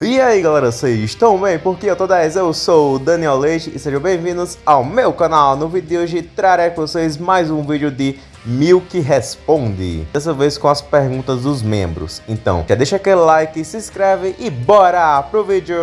E aí galera, vocês estão bem? Porque eu tô 10, eu sou o Daniel Leite e sejam bem-vindos ao meu canal. No vídeo de hoje trarei com vocês mais um vídeo de Milk Responde. Dessa vez com as perguntas dos membros. Então, já deixa aquele like, se inscreve e bora pro vídeo!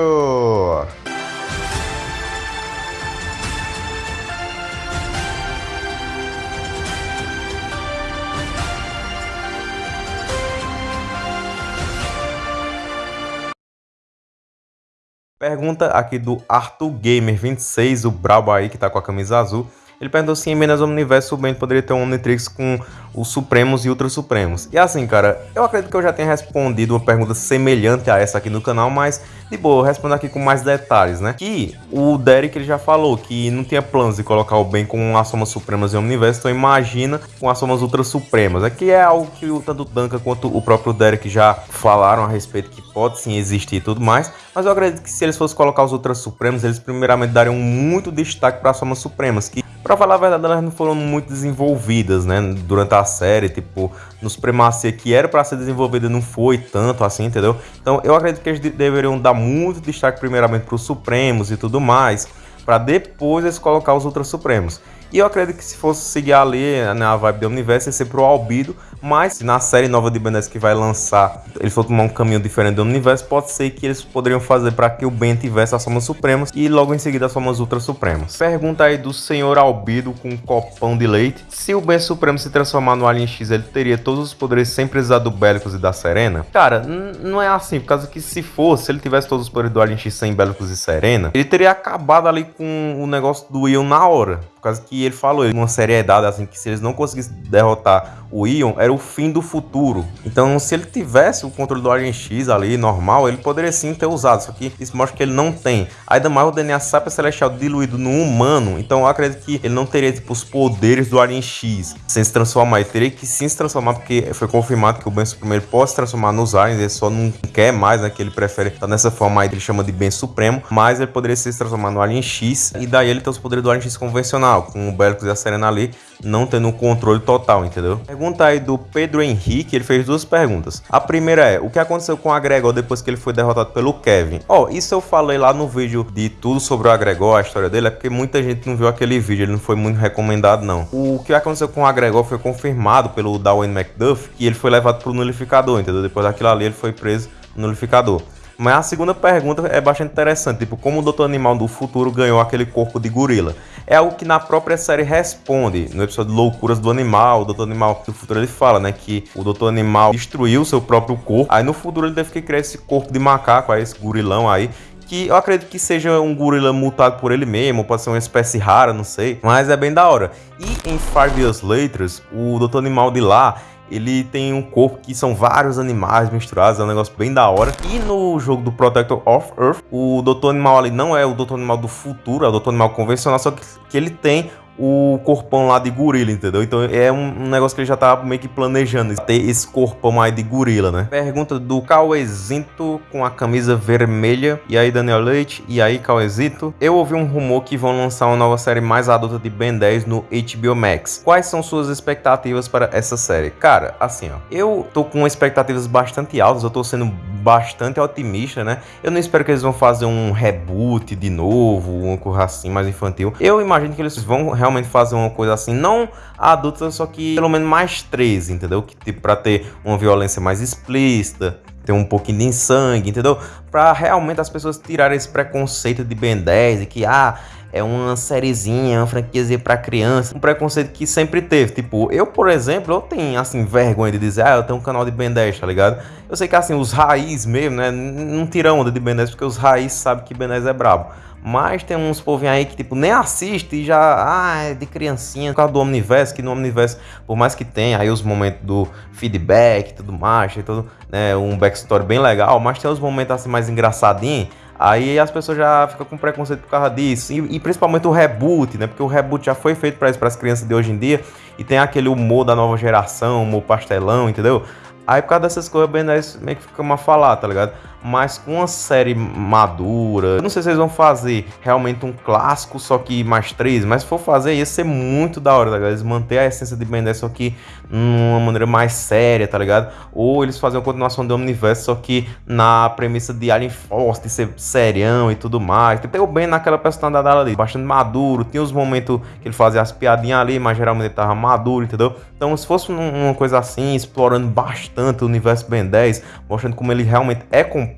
Pergunta aqui do Arthur Gamer 26, o brabo aí que tá com a camisa azul. Ele perguntou se em Minas Universo o Ben poderia ter um Omnitrix com os Supremos e Ultra Supremos. E assim, cara, eu acredito que eu já tenha respondido uma pergunta semelhante a essa aqui no canal, mas de boa, eu respondo aqui com mais detalhes, né? Que o Derek ele já falou que não tinha planos de colocar o Ben com as Somas Supremas em Omniverse, então imagina com as Somas Ultra Supremas. Aqui é algo que tanto o Duncan quanto o próprio Derek já falaram a respeito que pode sim existir e tudo mais, mas eu acredito que se eles fossem colocar os Ultra Supremos, eles primeiramente dariam muito destaque para as Somas Supremas, que Pra falar a verdade, elas não foram muito desenvolvidas, né? Durante a série, tipo, no Supremacia que era para ser desenvolvida não foi tanto assim, entendeu? Então eu acredito que eles deveriam dar muito destaque primeiramente para os Supremos e tudo mais, para depois eles colocar os Ultra Supremos. E eu acredito que se fosse seguir ali na né, vibe do universo, ia ser pro Albido, mas na série nova de Ben 10 que vai lançar, eles for tomar um caminho diferente do universo, pode ser que eles poderiam fazer para que o Ben tivesse as formas supremas e logo em seguida as formas ultra supremas. Pergunta aí do senhor Albido com um copão de leite. Se o Ben Supremo se transformar no Alien X, ele teria todos os poderes sem precisar do Bélicos e da Serena? Cara, não é assim, por causa que se fosse, se ele tivesse todos os poderes do Alien X sem Bélicos e Serena, ele teria acabado ali com o negócio do Ion na hora. Causa que ele falou, uma seriedade assim, que se eles não conseguissem derrotar o Ion, era o fim do futuro. Então, se ele tivesse o controle do Alien X ali, normal, ele poderia sim ter usado, só que isso mostra que ele não tem. Ainda mais o DNA Sapia Celestial diluído no humano, então eu acredito que ele não teria, tipo, os poderes do Alien X sem se transformar. Ele teria que sim se transformar, porque foi confirmado que o Ben Supremo ele pode se transformar nos aliens, ele só não quer mais, né, que ele prefere estar nessa forma aí, ele chama de Ben Supremo, mas ele poderia se transformar no Alien X, e daí ele tem os poderes do Alien X convencional, com o Belicus e a Serena ali, não tendo um controle total, entendeu? Pergunta aí do Pedro Henrique, ele fez duas perguntas. A primeira é, o que aconteceu com o Agregor depois que ele foi derrotado pelo Kevin? Ó, oh, isso eu falei lá no vídeo de tudo sobre o Agregor, a história dele, é porque muita gente não viu aquele vídeo, ele não foi muito recomendado não. O que aconteceu com o Agregor foi confirmado pelo Darwin McDuff, que ele foi levado pro nulificador, entendeu? Depois daquilo ali ele foi preso no nulificador. Mas a segunda pergunta é bastante interessante, tipo, como o Doutor Animal do futuro ganhou aquele corpo de gorila? É algo que na própria série responde, no episódio Loucuras do Animal, o Doutor Animal do futuro ele fala, né, que o Doutor Animal destruiu seu próprio corpo, aí no futuro ele deve que criar esse corpo de macaco, aí esse gorilão aí, que eu acredito que seja um gorila mutado por ele mesmo, pode ser uma espécie rara, não sei, mas é bem da hora. E em Five Years Later, o Doutor Animal de lá, ele tem um corpo que são vários animais misturados, é um negócio bem da hora. E no jogo do Protector of Earth, o Doutor Animal ali não é o Doutor Animal do futuro, é o Doutor Animal convencional, só que, que ele tem o corpão lá de gorila, entendeu? Então é um, negócio que ele já tava meio que planejando, ter esse corpão aí de gorila, né? Pergunta do Cauezinto com a camisa vermelha. E aí, Daniel Leite? E aí, Cauezinto? Eu ouvi um rumor que vão lançar uma nova série mais adulta de Ben 10 no HBO Max. Quais são suas expectativas para essa série? Cara, assim, ó. Eu tô com expectativas bastante altas, eu tô sendo bastante otimista, né? Eu não espero que eles vão fazer um reboot de novo, uma coisa assim mais infantil. Eu imagino que eles vão realmente fazer uma coisa assim, não adulta, só que pelo menos mais três, entendeu? Que tipo, pra ter uma violência mais explícita, ter um pouquinho de sangue, entendeu? Pra realmente as pessoas tirarem esse preconceito de Ben 10 e que, ah, é uma sériezinha, uma franquiazinha para criança, um preconceito que sempre teve. Tipo, eu, por exemplo, eu tenho assim vergonha de dizer, ah, eu tenho um canal de Ben 10, tá ligado? Eu sei que assim, os raiz mesmo, né, não tiram onda de Ben 10 porque os raiz sabem que Ben 10 é brabo. Mas tem uns povinhos aí que, tipo, nem assiste e já, ah, é de criancinha, por causa do Omniverse, que no Omniverse, por mais que tenha aí os momentos do feedback e tudo mais, e tudo, né, um backstory bem legal, mas tem os momentos assim mais engraçadinhos, Aí as pessoas já ficam com preconceito por causa disso. E, e principalmente o reboot, né? Porque o reboot já foi feito para as crianças de hoje em dia. E tem aquele humor da nova geração, humor pastelão, entendeu? Aí por causa dessas coisas, 10 meio que fica uma falar, tá ligado? Mas com uma série madura. Eu não sei se eles vão fazer realmente um clássico, só que mais três, mas se for fazer, ia ser muito da hora, tá ligado? Eles manter a essência de Ben 10, só que numa maneira mais séria, tá ligado? Ou eles fazem uma continuação do Omniverse, só que na premissa de Alien Force, de ser serião e tudo mais. Tem o Ben naquela personalidade ali, bastante maduro. Tinha os momentos que ele fazia as piadinhas ali, mas geralmente ele tava maduro, entendeu? Então, se fosse uma coisa assim, explorando bastante o universo Ben 10, mostrando como ele realmente é complexo,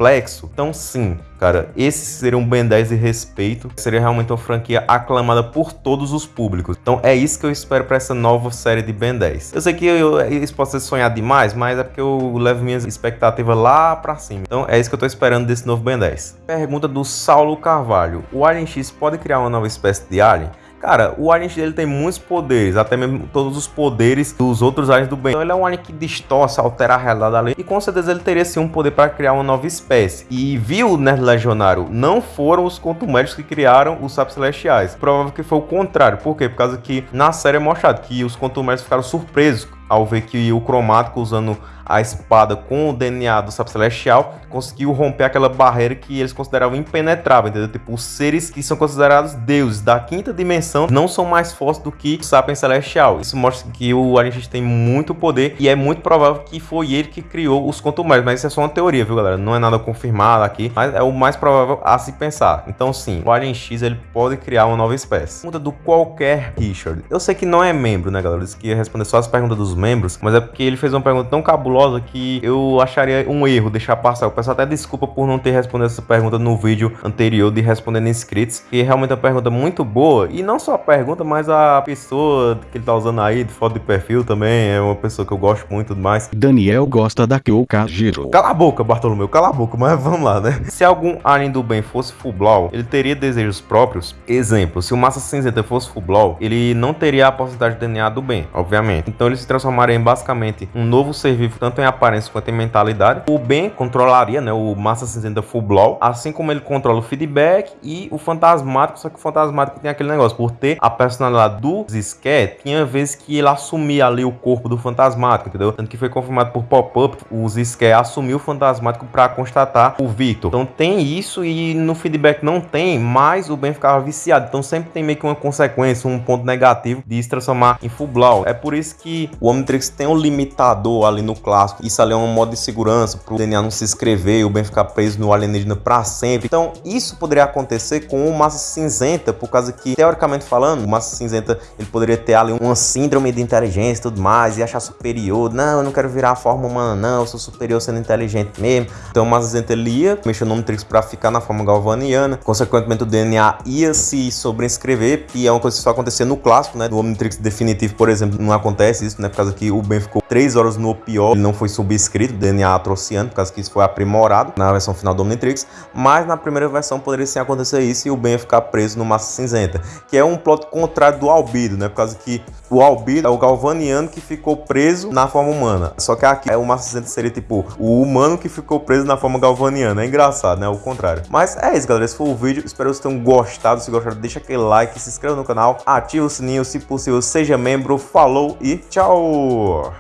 então sim, cara, esse seria um Ben 10 de respeito, seria realmente uma franquia aclamada por todos os públicos. Então é isso que eu espero para essa nova série de Ben 10. Eu sei que eu, isso pode ser sonhar demais, mas é porque eu levo minhas expectativas lá para cima. Então é isso que eu tô esperando desse novo Ben 10. Pergunta do Saulo Carvalho. O Alien X pode criar uma nova espécie de alien? Cara, o alien ele tem muitos poderes, até mesmo todos os poderes dos outros aliens do bem. Então ele é um alien que distorce, altera a realidade ali. E com certeza ele teria sim um poder para criar uma nova espécie. E viu, Nerd Legionário, não foram os contumédicos que criaram os sapos celestiais. Provável que foi o contrário. Por quê? Por causa que na série é mostrado que os contumédicos ficaram surpresos ao ver que o cromático usando a espada com o DNA do Sapo Celestial, conseguiu romper aquela barreira que eles consideravam impenetrável, entendeu? Tipo, os seres que são considerados deuses da quinta dimensão não são mais fortes do que o Sapiens Celestial. Isso mostra que o X tem muito poder e é muito provável que foi ele que criou os contuméis, mas isso é só uma teoria, viu, galera? Não é nada confirmado aqui, mas é o mais provável a se pensar. Então, sim, o Alien X ele pode criar uma nova espécie. Pergunta do qualquer Richard. Eu sei que não é membro, né, galera? Disse que ia responder só as perguntas dos membros, mas é porque ele fez uma pergunta tão cabulosa que eu acharia um erro deixar passar. Eu peço até desculpa por não ter respondido essa pergunta no vídeo anterior de respondendo inscritos, que é realmente uma pergunta muito boa. E não só a pergunta, mas a pessoa que ele tá usando aí, de foto de perfil também, é uma pessoa que eu gosto muito mais. Daniel gosta da Kyoka Giro. Cala a boca, Bartolomeu, cala a boca, mas vamos lá, né? Se algum alien do bem fosse Fublau, ele teria desejos próprios? Exemplo, se o Massa Cinzenta fosse Fublau, ele não teria a possibilidade de DNA do bem, obviamente. Então ele se transformaria em basicamente um novo ser vivo tanto em aparência quanto em mentalidade. O Ben controlaria, né, o Massa Cinzenta Full Blow, assim como ele controla o feedback e o fantasmático, só que o fantasmático tem aquele negócio, por ter a personalidade do Zisquet, tinha vezes que ele assumia ali o corpo do fantasmático, entendeu? Tanto que foi confirmado por pop-up, o Zisquet assumiu o fantasmático para constatar o Victor. Então tem isso e no feedback não tem, mas o Ben ficava viciado. Então sempre tem meio que uma consequência, um ponto negativo de se transformar em Full Blow. É por isso que o Omnitrix tem um limitador ali no clássico. Isso ali é um modo de segurança para o DNA não se escrever, o Ben ficar preso no alienígena para sempre. Então, isso poderia acontecer com o Massa Cinzenta, por causa que, teoricamente falando, o Massa Cinzenta ele poderia ter ali uma síndrome de inteligência e tudo mais, e achar superior. Não, eu não quero virar a forma humana, não, eu sou superior sendo inteligente mesmo. Então, o Massa Cinzenta ele ia mexer no Omnitrix para ficar na forma galvaniana. Consequentemente, o DNA ia se sobrescrever, e é uma coisa que só acontecia no clássico, né? Do Omnitrix definitivo, por exemplo, não acontece isso, né? Por causa que o Ben ficou 3 horas no pior, ele não foi subscrito DNA atrociano, por causa que isso foi aprimorado na versão final do Omnitrix, mas na primeira versão poderia sim acontecer isso e o Ben ficar preso no Massa Cinzenta, que é um plot contrário do Albido, né? Por causa que o Albido é o Galvaniano que ficou preso na forma humana, só que aqui o Massa Cinzenta seria tipo o humano que ficou preso na forma galvaniana, é engraçado, né? O contrário. Mas é isso, galera, esse foi o vídeo, espero que vocês tenham gostado, se gostaram, deixa aquele like, se inscreva no canal, ativa o sininho, se possível, seja membro, falou e tchau! Valeu!